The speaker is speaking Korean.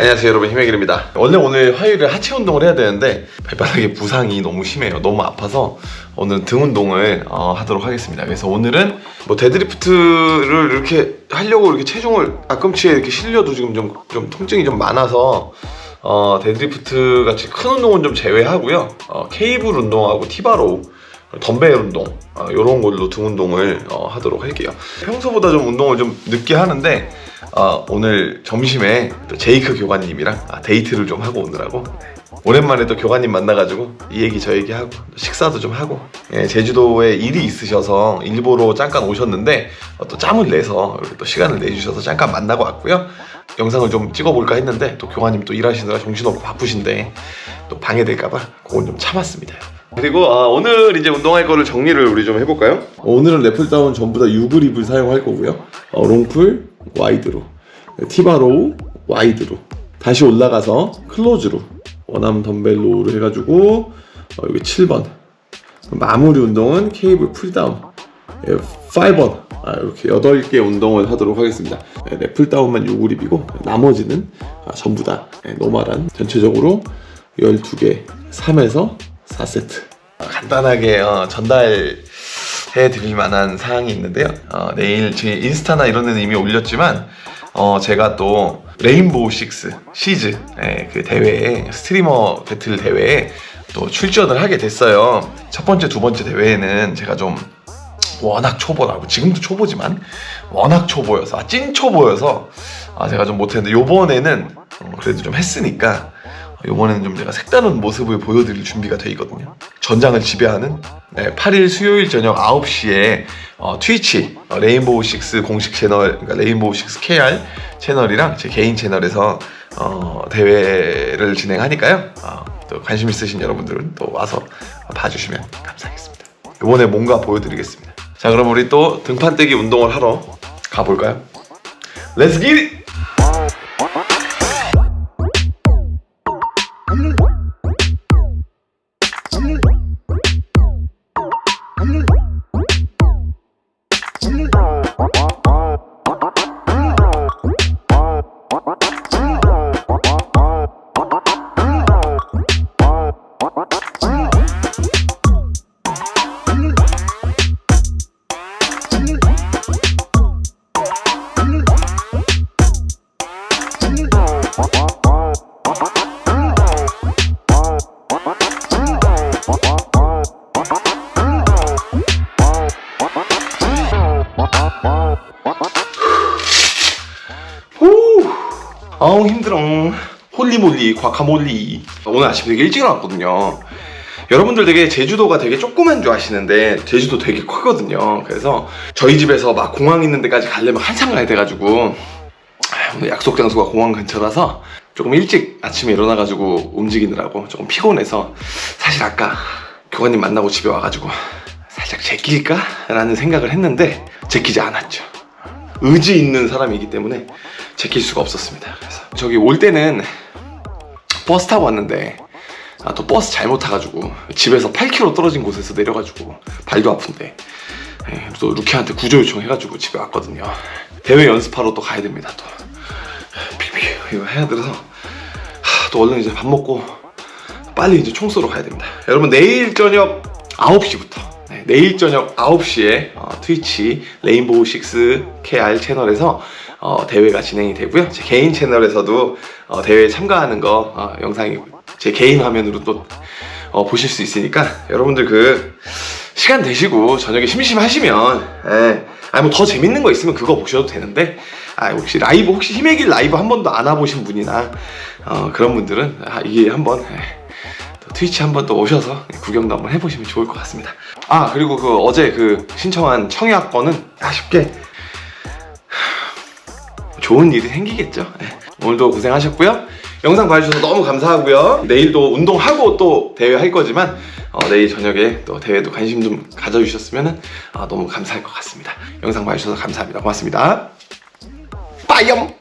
안녕하세요 여러분. 힘의 길입니다. 원래 오늘 화요일에 하체 운동을 해야 되는데 발바닥에 부상이 너무 심해요. 너무 아파서 오늘 등 운동을 어, 하도록 하겠습니다. 그래서 오늘은 뭐 deadlift를 이렇게 하려고 이렇게 체중을 앞꿈치에 이렇게 실려도 지금 좀, 좀 통증이 좀 많아서 어, 데드리프트 같이 큰 운동은 좀 제외하고요. 어, 케이블 운동하고 T-bar row 덤벨 운동 이런 걸로 등 운동을 어, 하도록 할게요. 평소보다 좀 운동을 좀 늦게 하는데 어, 오늘 점심에 또 제이크 교관님이랑 아, 데이트를 좀 하고 오느라고. 오랜만에 또 교관님 만나가지고 이 얘기 저 얘기 하고 식사도 좀 하고. 예, 제주도에 일이 있으셔서 일 보러 잠깐 오셨는데 어, 또 짬을 내서 또 시간을 내주셔서 잠깐 만나고 왔고요. 영상을 좀 찍어볼까 했는데 또 교관님 또 일하시느라 정신없고 바쁘신데 또 방해될까봐 그건 좀 참았습니다 그리고 아, 오늘 이제 운동할 거를 정리를 우리 좀 해볼까요? 오늘은 lat pulldown 전부 다 U grip을 사용할 거고요. 어, long pull wide로. T-bar row wide로. 다시 올라가서 close로. one arm dumbbell row로 해가지고 어, 여기 7번. 마무리 운동은 cable pulldown. 5번. 아, 이렇게 8개 운동을 하도록 하겠습니다. 네, lat pulldown만 U grip이고 나머지는 아, 전부 다 네, normal한 전체적으로 12개 3에서 4세트. 간단하게 어, 전달 해 드릴 만한 사항이 있는데요. 어, 내일 제 인스타나 이런 데는 이미 올렸지만 어, 제가 또 레인보우 식스 시즈 예, 그 대회에 스트리머 배틀 대회에 또 출전을 하게 됐어요. 첫 번째 두 번째 대회에는 제가 좀 워낙 초보라고 지금도 초보지만 워낙 초보여서 아, 찐 초보여서 아, 제가 좀 못했는데 요번에는 어, 그래도 좀 했으니까 이번에는 좀 제가 색다른 모습을 보여드릴 준비가 돼 있거든요 전장을 지배하는 네, 8일 수요일 저녁 9시에 어, 트위치 어, Rainbow Six 공식 채널 그러니까 Rainbow Six KR 채널이랑 제 개인 채널에서 어, 대회를 진행하니까요 어, 또 관심 있으신 여러분들은 또 와서 봐주시면 감사하겠습니다 이번에 뭔가 보여드리겠습니다 자 그럼 우리 또 등판 떼기 운동을 하러 가볼까요? Let's get! 아우 힘들어. Holy moly guacamole. 오늘 아침 되게 일찍 일어났거든요. 여러분들 되게 제주도가 되게 조그만 줄 아시는데 제주도 되게 크거든요. 그래서 저희 집에서 막 공항 있는 데까지 가려면 한참 가야 돼가지고 오늘 약속 장소가 공항 근처라서 조금 일찍 아침에 일어나가지고 움직이느라고 조금 피곤해서 사실 아까 교관님 만나고 집에 와가지고 살짝 제낄까? 라는 생각을 했는데 제끼지 않았죠. 의지 있는 사람이기 때문에 제낄 수가 없었습니다. 그래서 저기 올 때는 버스 타고 왔는데 아, 또 버스 잘못 타가지고 집에서 8km 떨어진 곳에서 내려가지고 발도 아픈데 예, 또 루키한테 구조 요청해가지고 집에 왔거든요. 대회 연습하러 또 가야 됩니다 또. 비비 이거 해야 돼서. 하, 또 얼른 이제 밥 먹고 빨리 이제 총 쏘러 가야 됩니다. 여러분 내일 저녁 9시부터 네, 내일 저녁 9시에 어, 트위치 레인보우 6 KR 채널에서 어, 대회가 진행이 되고요. 제 개인 채널에서도 어, 대회에 참가하는 거 어, 영상이 제 개인 화면으로 또 어, 보실 수 있으니까 여러분들 그 시간 되시고 저녁에 심심하시면 예, 아니 뭐더 재밌는 거 있으면 그거 보셔도 되는데 아 혹시 라이브 혹시 힘의 길 라이브 한 번도 안 와보신 분이나 어, 그런 분들은 아, 이게 한번 예, 트위치 한번 또 오셔서 구경도 한번 해보시면 좋을 것 같습니다. 아 그리고 그 어제 그 신청한 청약권은 아쉽게 좋은 일이 생기겠죠? 네. 오늘도 고생하셨고요. 영상 봐주셔서 너무 감사하고요. 내일도 운동하고 또 대회 할 거지만 어, 내일 저녁에 또 대회도 관심 좀 가져주셨으면 아, 너무 감사할 것 같습니다. 영상 봐주셔서 감사합니다. 고맙습니다. 빠이염